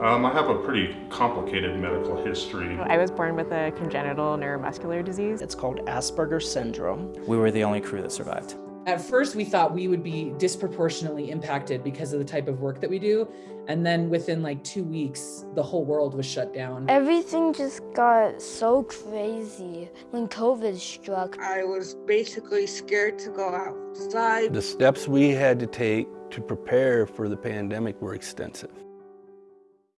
Um, I have a pretty complicated medical history. I was born with a congenital neuromuscular disease. It's called Asperger's syndrome. We were the only crew that survived. At first, we thought we would be disproportionately impacted because of the type of work that we do. And then within like two weeks, the whole world was shut down. Everything just got so crazy when COVID struck. I was basically scared to go outside. The steps we had to take to prepare for the pandemic were extensive.